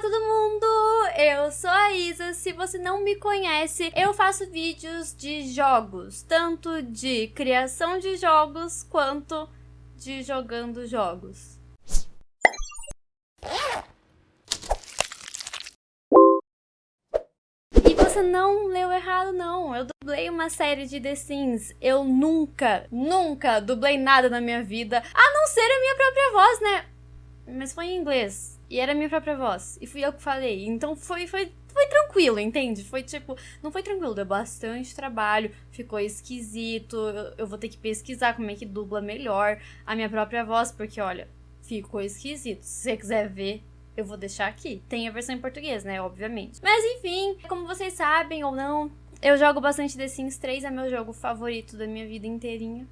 todo mundo! Eu sou a Isa. Se você não me conhece, eu faço vídeos de jogos, tanto de criação de jogos quanto de jogando jogos. E você não leu errado, não. Eu dublei uma série de The Sims. Eu nunca, nunca dublei nada na minha vida, a não ser a minha própria voz, né? Mas foi em inglês. E era minha própria voz. E fui eu que falei. Então foi, foi, foi tranquilo, entende? Foi tipo. Não foi tranquilo, deu bastante trabalho. Ficou esquisito. Eu, eu vou ter que pesquisar como é que dubla melhor a minha própria voz. Porque, olha, ficou esquisito. Se você quiser ver, eu vou deixar aqui. Tem a versão em português, né? Obviamente. Mas enfim, como vocês sabem ou não, eu jogo bastante The Sims 3, é meu jogo favorito da minha vida inteirinha.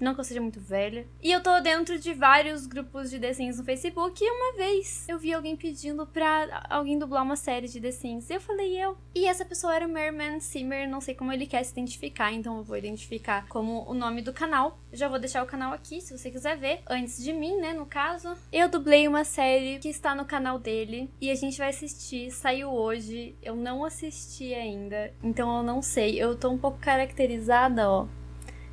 Não que eu seja muito velha. E eu tô dentro de vários grupos de The Sims no Facebook. E uma vez eu vi alguém pedindo pra alguém dublar uma série de The Sims. E eu falei, eu. E essa pessoa era o Merman Simmer. Não sei como ele quer se identificar, então eu vou identificar como o nome do canal. Já vou deixar o canal aqui, se você quiser ver. Antes de mim, né, no caso. Eu dublei uma série que está no canal dele. E a gente vai assistir. Saiu hoje. Eu não assisti ainda. Então eu não sei. Eu tô um pouco caracterizada, ó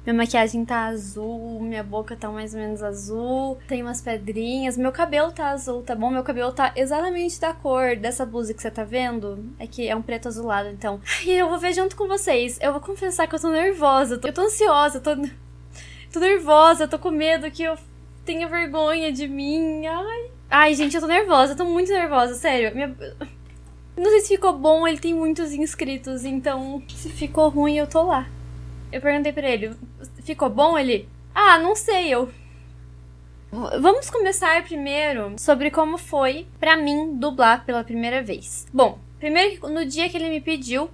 minha maquiagem tá azul, minha boca tá mais ou menos azul, tem umas pedrinhas, meu cabelo tá azul, tá bom? Meu cabelo tá exatamente da cor dessa blusa que você tá vendo. É que é um preto azulado, então. E eu vou ver junto com vocês. Eu vou confessar que eu tô nervosa, eu tô ansiosa, tô, tô nervosa, tô com medo que eu tenha vergonha de mim. Ai. Ai, gente, eu tô nervosa, eu tô muito nervosa, sério. Minha... Não sei se ficou bom, ele tem muitos inscritos, então se ficou ruim eu tô lá. Eu perguntei pra ele, ficou bom? Ele, ah, não sei, eu... Vamos começar primeiro sobre como foi pra mim dublar pela primeira vez. Bom, primeiro no dia que ele me pediu,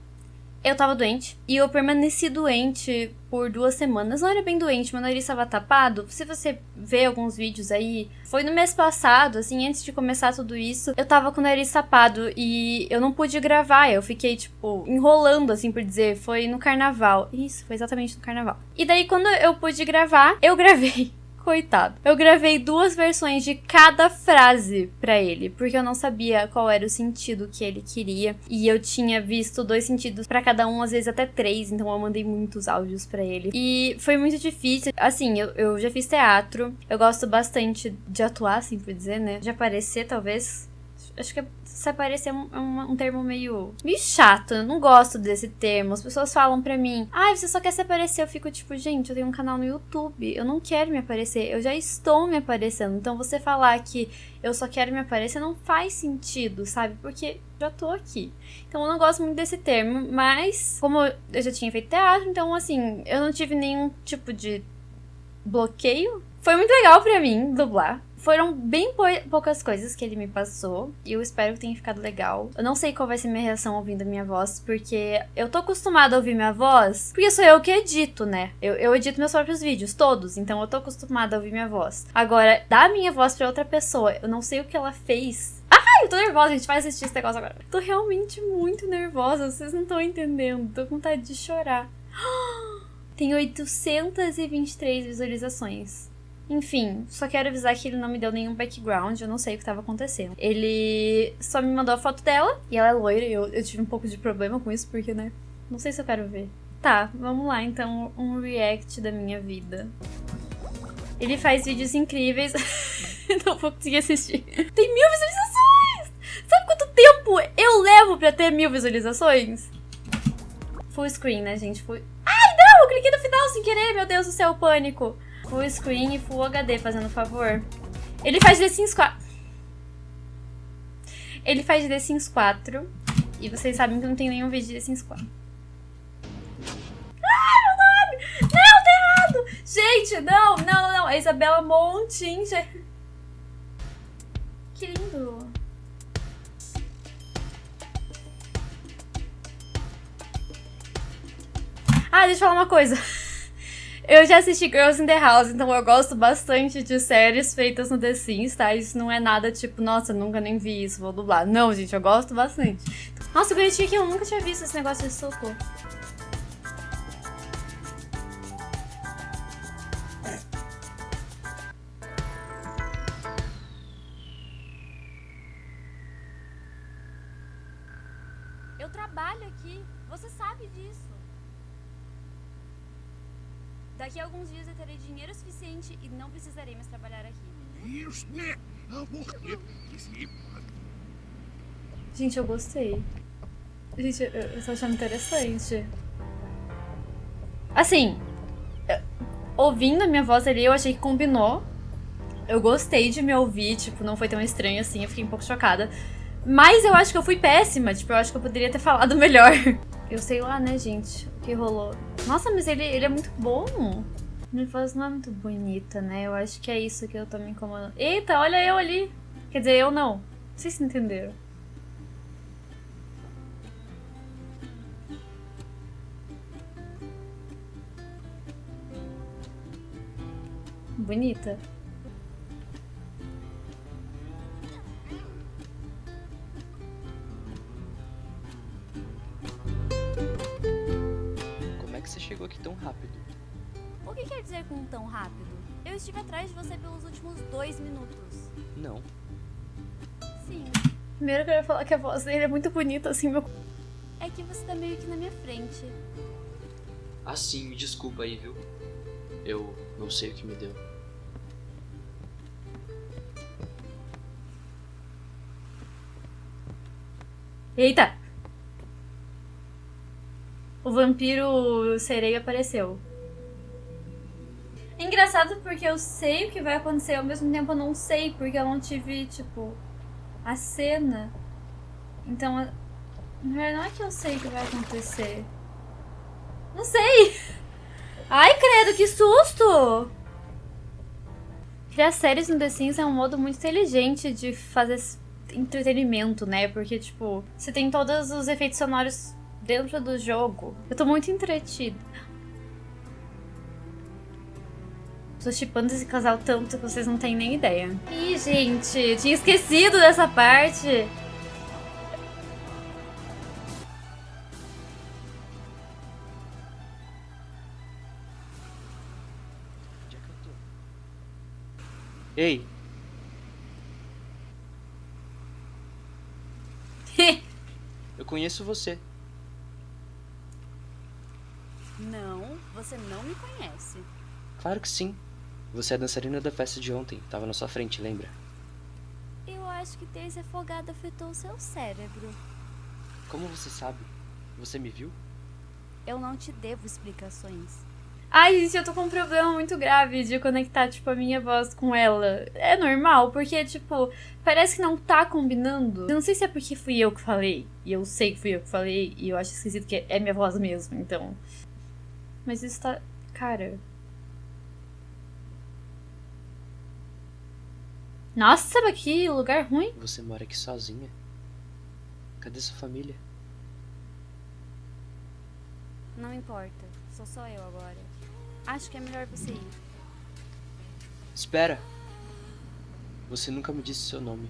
eu tava doente e eu permaneci doente por duas semanas. Não era bem doente, meu nariz estava tapado. Se você vê alguns vídeos aí, foi no mês passado, assim, antes de começar tudo isso, eu tava com o nariz tapado e eu não pude gravar. Eu fiquei, tipo, enrolando, assim por dizer. Foi no carnaval. Isso, foi exatamente no carnaval. E daí, quando eu pude gravar, eu gravei coitado. Eu gravei duas versões de cada frase para ele, porque eu não sabia qual era o sentido que ele queria. E eu tinha visto dois sentidos para cada um, às vezes até três, então eu mandei muitos áudios para ele. E foi muito difícil. Assim, eu, eu já fiz teatro, eu gosto bastante de atuar, assim por dizer, né? De aparecer, talvez acho que se aparecer é um, um, um, termo meio, meio chato. Eu não gosto desse termo. As pessoas falam pra mim, ai, ah, você só quer se aparecer. Eu fico tipo, gente, eu tenho um canal no YouTube. Eu não quero me aparecer. Eu já estou me aparecendo. Então você falar que eu só quero me aparecer não faz sentido, sabe? Porque já tô aqui. Então eu não gosto muito desse termo. Mas, como eu já tinha feito teatro, então assim, eu não tive nenhum tipo de bloqueio. Foi muito legal para mim dublar. Foram bem poucas coisas que ele me passou. E eu espero que tenha ficado legal. Eu não sei qual vai ser minha reação ouvindo a minha voz, porque eu tô acostumada a ouvir minha voz, porque sou eu que edito, né? Eu, eu edito meus próprios vídeos, todos, então eu tô acostumada a ouvir minha voz. Agora, dar minha voz pra outra pessoa, eu não sei o que ela fez. Ai, eu tô nervosa, a gente vai assistir esse negócio agora. Tô realmente muito nervosa, vocês não estão entendendo. Tô com vontade de chorar. Tem 823 visualizações. Enfim, só quero avisar que ele não me deu nenhum background, eu não sei o que estava acontecendo. Ele só me mandou a foto dela, e ela é loira, e eu, eu tive um pouco de problema com isso, porque, né? Não sei se eu quero ver. Tá, vamos lá então, um react da minha vida. Ele faz vídeos incríveis. não vou conseguir assistir. Tem mil visualizações! Sabe quanto tempo eu levo pra ter mil visualizações? Full screen, né, gente? Full... Ai, não! Eu cliquei no final sem querer, meu Deus do céu, pânico. Full screen e Full HD, fazendo favor. Ele faz The Sims 4. Ele faz The Sims 4. E vocês sabem que não tem nenhum vídeo de The Sims 4. Ai, meu nome! Não, tá errado! Gente, não, não, não. A Isabela Montin. Que lindo. Ah, deixa eu falar uma coisa. Eu já assisti Girls in the House, então eu gosto bastante de séries feitas no The Sims, tá? Isso não é nada tipo, nossa, nunca nem vi isso, vou dublar. Não, gente, eu gosto bastante. Nossa, bonitinho que eu nunca tinha visto esse negócio de socorro. Eu trabalho aqui, você sabe disso. Daqui a alguns dias eu terei dinheiro suficiente e não precisarei mais trabalhar aqui. Gente, eu gostei. Gente, eu, eu tô achando interessante. Assim, ouvindo a minha voz ali, eu achei que combinou. Eu gostei de me ouvir, tipo, não foi tão estranho assim, eu fiquei um pouco chocada. Mas eu acho que eu fui péssima, tipo, eu acho que eu poderia ter falado melhor. Eu sei lá, né, gente, que rolou. Nossa, mas ele, ele é muito bom. Minha voz não é muito bonita, né? Eu acho que é isso que eu tô me incomodando. Eita, olha eu ali. Quer dizer, eu não. Sei se entenderam. Bonita. Que você chegou aqui tão rápido? O que quer dizer com tão rápido? Eu estive atrás de você pelos últimos dois minutos. Não. Sim. Primeiro eu quero falar que a voz dele é muito bonita, assim, meu. É que você tá meio que na minha frente. Ah, sim, me desculpa aí, viu? Eu não sei o que me deu. Eita! O vampiro sereia apareceu. Engraçado porque eu sei o que vai acontecer, ao mesmo tempo eu não sei, porque eu não tive, tipo, a cena. Então, na verdade, não é que eu sei o que vai acontecer. Não sei! Ai, credo, que susto! Criar séries no The Sims é um modo muito inteligente de fazer entretenimento, né? Porque, tipo, você tem todos os efeitos sonoros dentro do jogo. Eu tô muito entretida. Tô chipando esse casal tanto que vocês não têm nem ideia. Ih, gente, tinha esquecido dessa parte. Eu? Ei, eu conheço você. Não, você não me conhece. Claro que sim. Você é a dançarina da festa de ontem. Tava na sua frente, lembra? Eu acho que ter se afogado afetou o seu cérebro. Como você sabe? Você me viu? Eu não te devo explicações. Ai, gente, eu tô com um problema muito grave de conectar, tipo, a minha voz com ela. É normal, porque, tipo, parece que não tá combinando. Eu não sei se é porque fui eu que falei, e eu sei que fui eu que falei, e eu acho esquisito que é minha voz mesmo, então. Mas isso tá. Cara. Nossa, mas que lugar ruim. Você mora aqui sozinha? Cadê sua família? Não importa, sou só eu agora. Acho que é melhor você ir. Espera! Você nunca me disse seu nome.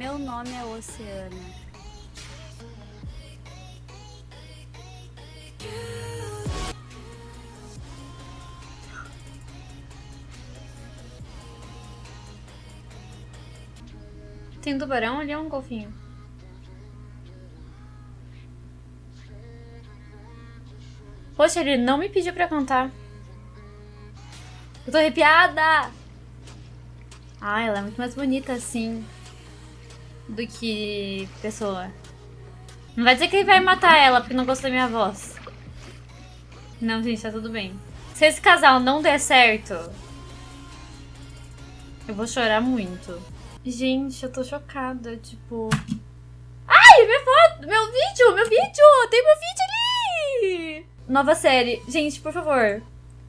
Meu nome é Oceana. Tem tubarão ali ou um golfinho? Poxa, ele não me pediu pra cantar. Eu tô arrepiada! Ah, ela é muito mais bonita assim do que pessoa. Não vai dizer que ele vai matar ela porque não gostou da minha voz. Não, gente, tá tudo bem. Se esse casal não der certo, eu vou chorar muito. Gente, eu tô chocada, tipo... Ai, minha foto! Meu vídeo! Meu vídeo! Tem meu vídeo ali! Nova série. Gente, por favor.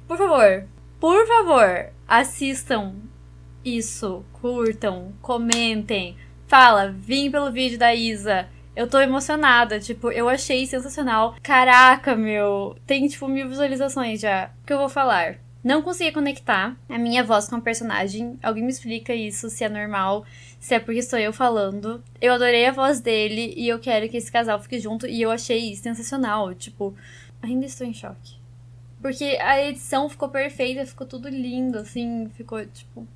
Por favor. Por favor, assistam isso. Curtam, comentem. Fala, vim pelo vídeo da Isa. Eu tô emocionada, tipo, eu achei sensacional. Caraca, meu. Tem, tipo, mil visualizações já. O que eu vou falar? Não consegui conectar a minha voz com a personagem. Alguém me explica isso, se é normal, se é porque sou eu falando. Eu adorei a voz dele e eu quero que esse casal fique junto e eu achei sensacional. Tipo, ainda estou em choque. Porque a edição ficou perfeita, ficou tudo lindo, assim, ficou tipo.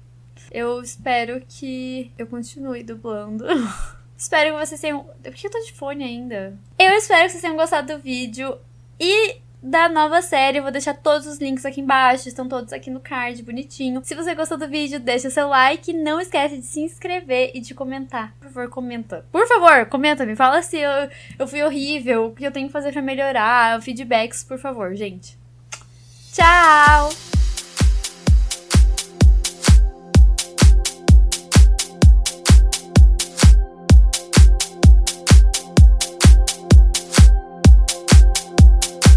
Eu espero que eu continue dublando. espero que vocês tenham. Por que eu tô de fone ainda? Eu espero que vocês tenham gostado do vídeo. E da nova série. Eu vou deixar todos os links aqui embaixo, estão todos aqui no card, bonitinho. Se você gostou do vídeo, deixa seu like. Não esquece de se inscrever e de comentar. Por favor, comenta. Por favor, comenta, me fala se eu, eu fui horrível, o que eu tenho que fazer pra melhorar, feedbacks, por favor, gente. Tchau!